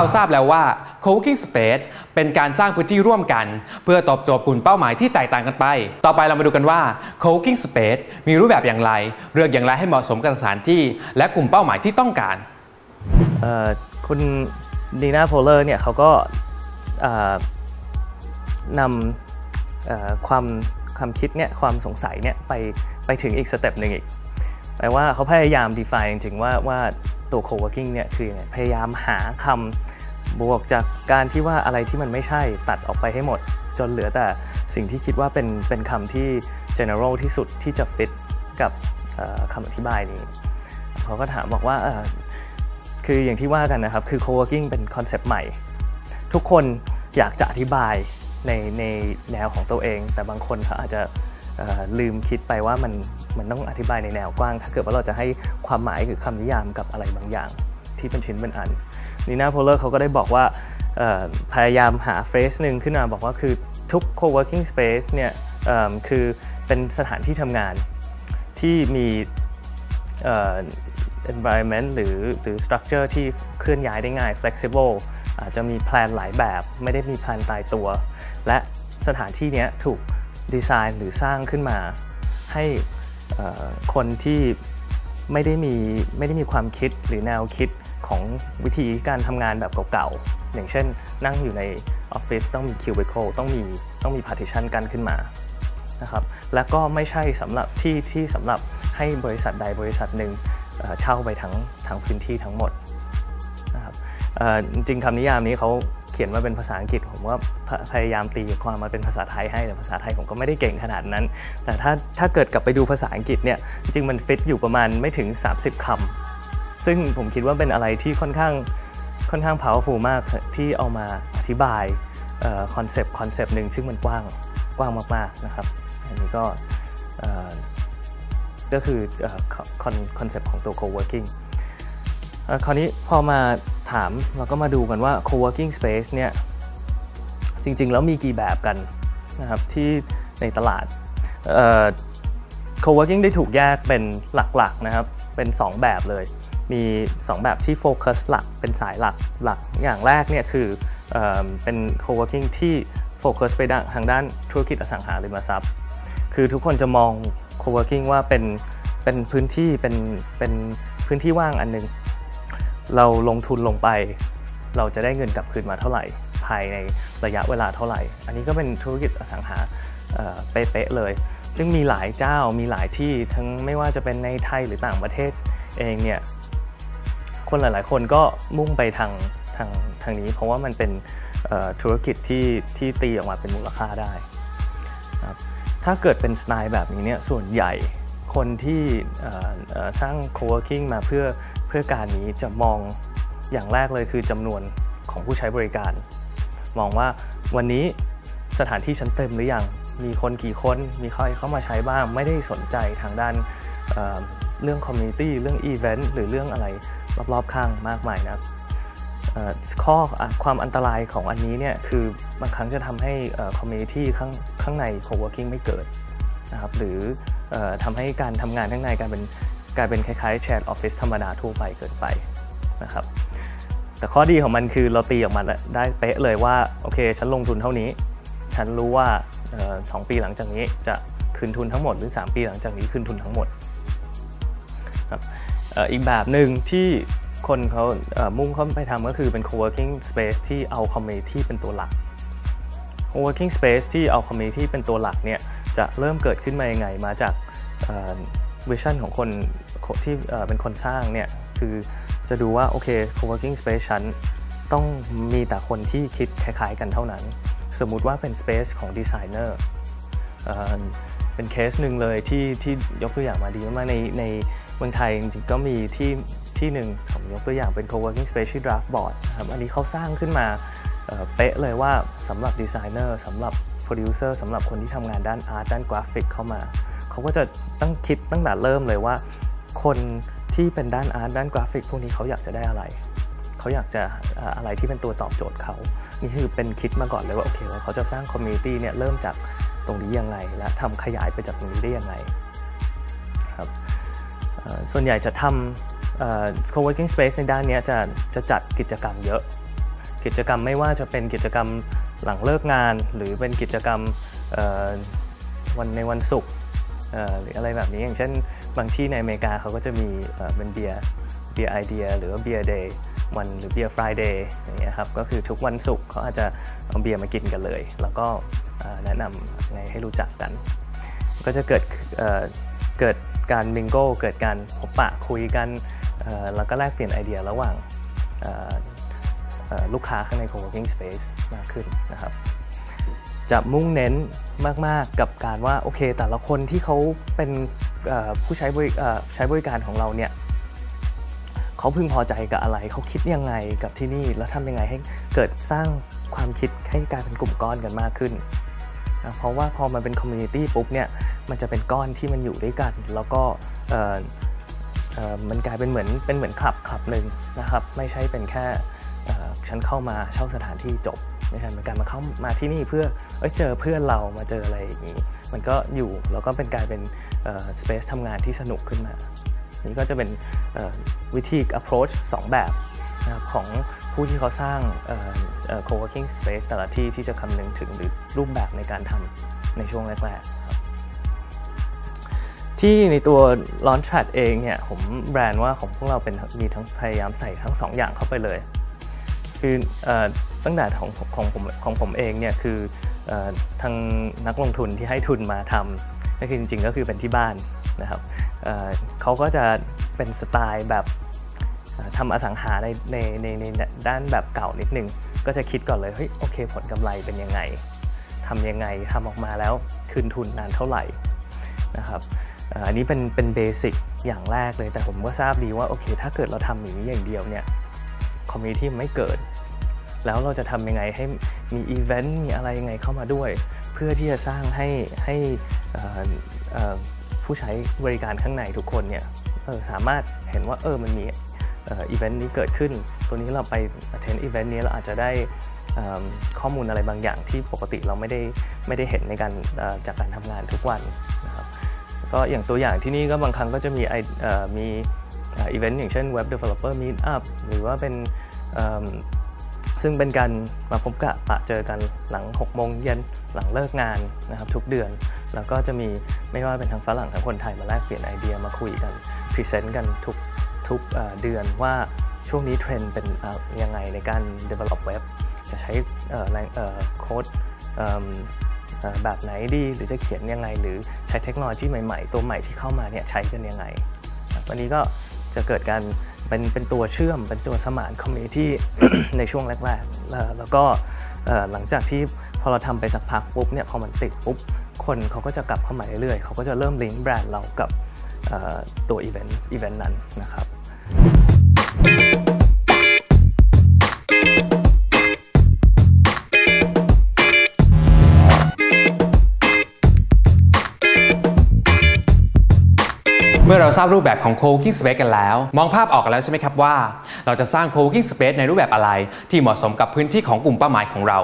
เราทราบแล้วว่า co-working space เป็นการสร้างพื้นที่ร่วมกัน เพื่อตอบโจทย์กลุ่มเป้าหมายที่แตกต่างกันไป ต่อไปเรามาดูกันว่า co-working space มีรูปแบบอย่างไร เลือกอย่างไรให้เหมาะสมกับสถานที่ และกลุ่มเป้าหมายที่ต้องการคุณดีน่าโพลเลอร์เนี่ยเขาก็นำความความคิดเนี่ยความสงสัยเนี่ยไปไปถึงอีก step หนึ่งอีกแปลว่าเขาพยายาม define จริงๆว่าว่า ตัว co-working เนี่ยคือยังไงพยายามหาคำบวกจากการที่ว่าอะไรที่มันไม่ใช่ตัดออกไปให้หมด จนเหลือแต่สิ่งที่คิดว่าเป็นเป็นคำที่ general ที่สุดที่จะ fit กับคำอธิบายนี้เขาก็ถามบอกว่าคืออย่างที่ว่ากันนะครับ คือ co-working เป็นคอนเซปต์ใหม่ ทุกคนอยากจะอธิบายในในแนวของตัวเอง แต่บางคนเขาอาจจะ ลืมคิดไปว่ามันมันต้องอธิบายในแนวกว้าง ถ้าเกิดว่าเราจะให้ความหมายคือคำนิยามกับอะไรบางอย่างที่เป็นชิ้นเป็นอันนีน่าโพลเลอร์เขาก็ได้บอกว่าพยายามหาเฟสหนึ่งขึ้นมาบอกว่าคือทุก co-working space เนี่ยคือเป็นสถานที่ทำงานที่มีเอ่อ environment หรือหรือ structure ที่เคลื่อนย้ายได้ง่าย flexible อาจจะมีแพลนหลายแบบ ไม่ได้มีแพลนตายตัว และสถานที่เนี้ยถูก ดีไซน์หรือสร้างขึ้นมา ให้คนที่ไม่ได้มีไม่ได้มีความคิดหรือแนวคิดของวิธีการทำงานแบบเก่าๆ อย่างเช่น นั่งอยู่ในออฟฟิศต้องมี cubicle ต้องมีต้องมี partition กันขึ้นมานะครับและก็ไม่ใช่สำหรับที่ที่สำหรับให้บริษัทใดบริษัทหนึ่งเช่าไปทั้งทั้งพื้นที่ทั้งหมดนะครับจริงคำนิยามนี้เขา เขียนมาเป็นภาษาอังกฤษ ผมว่าพยายามตีความมาเป็นภาษาไทยให้แต่ภาษาไทยผมก็ไม่ได้เก่งขนาดนั้น แต่ถ้าถ้าเกิดกลับไปดูภาษาอังกฤษเนี่ยจริงมันฟิตอยู่ประมาณไม่ถึง 30คำซึ่งผมคิดว่าเป็นอะไรที่ค่อนข้างค่อนข้าง powerful มากที่เอามาอธิบายคอนเซปต์คอนเซปต์หนึ่งซึ่งมันกว้างกว้างมากๆนะครับ อันนี้ก็ก็คือคอนเซปต์ของตัว co-working คราวนี้พอมาถามเราก็มาดูกันว่า co-working space เนี่ยจริงๆ แล้วมีกี่แบบกันนะครับที่ในตลาด co-working ได้ถูกแยกเป็นหลักๆนะครับเป็น 2 แบบเลย มี 2 แบบที่โฟกัสหลักเป็นสายหลักหลักอย่างแรกเนี่ยคือเออเป็น co-working ที่โฟกัสไปทางด้านธุรกิจอสังหาริมทรัพย์ คือทุกคนจะมอง co-working ว่าเป็นเป็นพื้นที่เป็นเป็นพื้นที่ว่างอันหนึง เราลงทุนลงไป เราจะได้เงินกลับคืนมาเท่าไหร่ ภายในระยะเวลาเท่าไหร่ อันนี้ก็เป็นธุรกิจอสังหาเป๊ะๆเลย ซึ่งมีหลายเจ้ามีหลายที่ทั้งไม่ว่าจะเป็นในไทยหรือต่างประเทศเองเนี่ยคนหลายๆ คนก็มุ่งไปทางทางทางนี้ เพราะว่ามันเป็นธุรกิจที่ที่ตีออกมาเป็นมูลค่าได้ครับถ้าเกิดเป็นสไตล์แบบนี้เนี่ยส่วนใหญ่คนที่สร้าง co-working มาเพื่อ เพื่อการนี้จะมองอย่างแรกเลยคือจำนวนของผู้ใช้บริการ มองว่าวันนี้สถานที่ฉันเต็มหรือยัง มีคนกี่คน มีใครเข้ามาใช้บ้าง ไม่ได้สนใจทางด้านเรื่อง community เรื่องอีเวนต์หรือเรื่องอะไรรอบๆข้างมากมายนะข้อความอันตรายของอันนี้เนี่ยคือบางครั้งจะทำให้ community ข้างข้างใน co-working ไม่เกิดนะครับหรือทำให้การทำงานข้างในกลายเป็น กลายเป็นคล้ายๆ shared office ธรรมดาทั่วไปเกินไปนะครับแต่ข้อดีของมันคือเราตีออกมาได้เป๊ะเลยว่าโอเค ฉันลงทุนเท่านี้ ฉันรู้ว่าสองปีหลังจากนี้จะคืนทุนทั้งหมดหรือ 3 ปีหลังจากนี้คืนทุนทั้งหมดครับอีกแบบหนึ่งที่คนเขามุ่งเข้าไปทำก็คือเป็น co-working space ที่เอา community เป็นตัวหลัก co-working space ที่เอา community เป็นตัวหลักเนี่ยจะเริ่มเกิดขึ้นมายังไงมาจากวิชั่นของคน ที่เป็นคนสร้างเนี่ยคือจะดูว่าโอเค co-working space ฉันต้องมีแต่คนที่คิดคล้ายๆกันเท่านั้น สมมุติว่าเป็น space ของดีไซเนอร์เป็นเคสหนึ่งเลยที่ที่ยกตัวอย่างมาดีมากในในเมืองไทยจริงๆก็มีที่ที่หนึ่งผมยกตัวอย่างเป็น co-working space ที่ Draftboard นะครับอันนี้เขาสร้างขึ้นมาเป๊ะเลยว่าสำหรับดีไซเนอร์สำหรับโปรดิวเซอร์สำหรับคนที่ทำงานด้านอาร์ตด้านกราฟิกเข้ามา เขาก็จะต้องคิดตั้งแต่เริ่มเลยว่า คนที่เป็นด้านอาร์ตด้านกราฟิก พวกนี้เขาอยากจะได้อะไร เขาอยากจะอะไรที่เป็นตัวตอบโจทย์เขา นี่คือเป็นคิดมาก่อนเลยว่าโอเคว่าเขาจะสร้าง community เนี่ยเริ่มจากตรงนี้ยังไง และทำขยายไปจากตรงนี้ได้ยังไงครับส่วนใหญ่จะทำ co-working space ในด้านนี้จะจะจัดกิจกรรมเยอะ กิจกรรมไม่ว่าจะเป็นกิจกรรมหลังเลิกงาน หรือเป็นกิจกรรมวันในวันศุกร์ หรืออะไรแบบนี้อย่างเช่นบางที่ในอเมริกาเขาก็จะมีเป็นเบียร์เบียร์ไอเดียหรือว่าเบียร์ Day One หรือเบียร์ Friday อย่างเงี้ยครับก็คือทุกวันศุกร์เขาอาจจะเอาเบียร์มากินกันเลย แล้วก็แนะนำไงให้รู้จักกัน ก็จะเกิดเเกิดการ mingle เกิดการพบปะคุยกันแล้วก็แลกเปลี่ยนไอเดียระหว่างลูกค้าข้างใน co-working space มากขึ้นนะครับ จะมุ่งเน้นมาก ๆ กับการว่าโอเค แต่ละคนที่เขาเป็นผู้ใช้บริใช้บริการของเราเนี่ยเขาพึงพอใจกับอะไร เขาคิดยังไงกับที่นี่ แล้วทำยังไงให้เกิดสร้างความคิดให้กลายเป็นกลุ่มก้อนกันมากขึ้นนะเพราะว่าพอมันเป็น community ปุ๊บเนี่ยมันจะเป็นก้อนที่มันอยู่ด้วยกัน แล้วก็มันกลายเป็นเหมือนเป็นเหมือนคลับคลับหนึ่งนะครับ ไม่ใช่เป็นแค่ฉันเข้ามาเช่าสถานที่จบ ไม่ใช่เป็นการมาเข้ามาที่นี่เพื่อเอเจอเพื่อนเรามาเจออะไรอย่างนี้ มันก็อยู่แล้วก็เป็นกลายเป็นสเปซทำงานที่สนุกขึ้นมานี่ก็จะเป็นวิธี approach 2 แบบนะครับของผู้ที่เขาสร้าง co-working space แต่ละที่ที่จะคำนึงถึงหรือรูปแบบในการทำในช่วงแรกๆครับที่ในตัว Launchpad เองเนี่ยผมแบรนด์ว่าของพวกเราเป็นมีทั้งพยายามใส่ทั้ง 2 อย่างเข้าไปเลย คือตั้งแต่ของของผมของผมเองเนี่ยคืออทางนักลงทุนที่ให้ทุนมาทำก็คือจริงๆก็คือเป็นที่บ้านนะครับเเขาก็จะเป็นสไตล์แบบทำอสังหาในในในในด้านแบบเก่านิดนึง ก็จะคิดก่อนเลยเฮ้ยโอเค ผลกำไรเป็นยังไงทำยังไงทำออกมาแล้วคืนทุนนานเท่าไหร่นะครับอันนี้เป็นเป็นเบสิกอย่างแรกเลยแต่ผมก็ทราบดีว่าโอเค ถ้าเกิดเราทำอย่างนี้อย่างเดียวเนี่ย community ไม่เกิด แล้วเราจะทำยังไงให้มีอีเวนต์มีอะไรยังไงเข้ามาด้วย เพื่อที่จะสร้างให้ให้ผู้ใช้บริการข้างในทุกคนเนี่ยสามารถเห็นว่าเออมันมีอีเวนต์นี้เกิดขึ้น ตัวนี้เราไป attend อีเวนต์นี้เราอาจจะได้ข้อมูลอะไรบางอย่างที่ปกติเราไม่ได้ไม่ได้เห็นในการจากการทำงานทุกวันนะครับก็อย่างตัวอย่างที่นี่ก็บางครั้งก็จะมีไอมี อีเวนต์อย่างเช่น Web Developer Meetup หรือว่าเป็นซึ่งเป็นการมาพบกะปะเจอกันหลัง 6 โมงเย็นหลังเลิกงานนะครับทุกเดือน แล้วก็จะมีไม่ว่าเป็นทั้งฝรั่งทั้งคนไทยมาแลกเปลี่ยนไอเดียมาคุยกัน present กันทุกทุกเดือนว่าช่วงนี้เทรนด์เป็นยังไงในการ develop web จะใช้โค้ดแบบไหนดีหรือจะเขียนยังไง หรือใช้เทคโนโลยีใหม่ๆ ตัวใหม่ที่เข้ามาเนี่ยใช้กันยังไงวันนี้ก็ จะเกิดการเป็นเป็นตัวเชื่อมเป็นตัวสมาน community ในช่วงแรกๆแล้วก็หลังจากที่พอเราทำไปสักพักปุ๊บเนี่ยพอมันติดปุ๊บคนเขาก็จะกลับเข้ามาเรื่อยๆเขาก็จะเริ่มลิงก์แบรนด์เรากับตัวอีเวนต์อีเวนต์นั้นนะครับ มื่อเราทราบรูปแบบของ co-working space กันแล้ว มองภาพออกกันแล้วใช่ไหมครับว่า เราจะสร้าง co-working space ในรูปแบบอะไร ที่เหมาะสมกับพื้นที่ของกลุ่มเป้าหมายของเรา